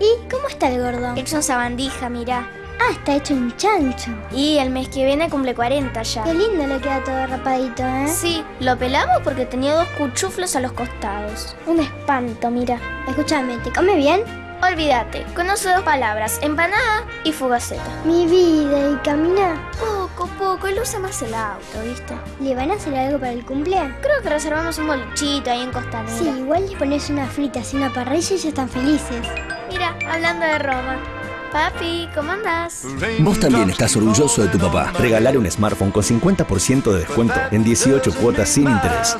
¿Y cómo está el gordo? Hecho en sabandija, mirá. Ah, está hecho un chancho. Y el mes que viene cumple 40 ya. Qué lindo le queda todo rapadito, ¿eh? Sí, lo pelamos porque tenía dos cuchuflos a los costados. Un espanto, mira. Escúchame, ¿te come bien? Olvídate, conoce dos palabras, empanada y fugaceta. Mi vida, ¿y camina? Poco, poco, él usa más el auto, ¿viste? ¿Le van a hacer algo para el cumple? Creo que reservamos un bolichito ahí en Costanera. Sí, igual les pones unas fritas y una parrilla y ya están felices. Mira, hablando de Roma. Papi, ¿cómo andás? Vos también estás orgulloso de tu papá. Regalar un smartphone con 50% de descuento en 18 cuotas sin interés.